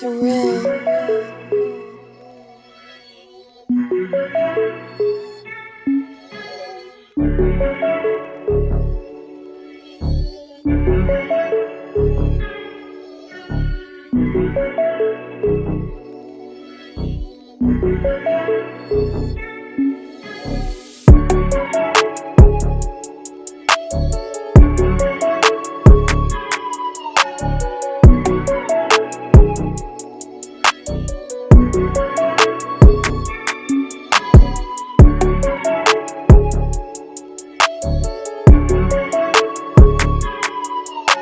Surreal.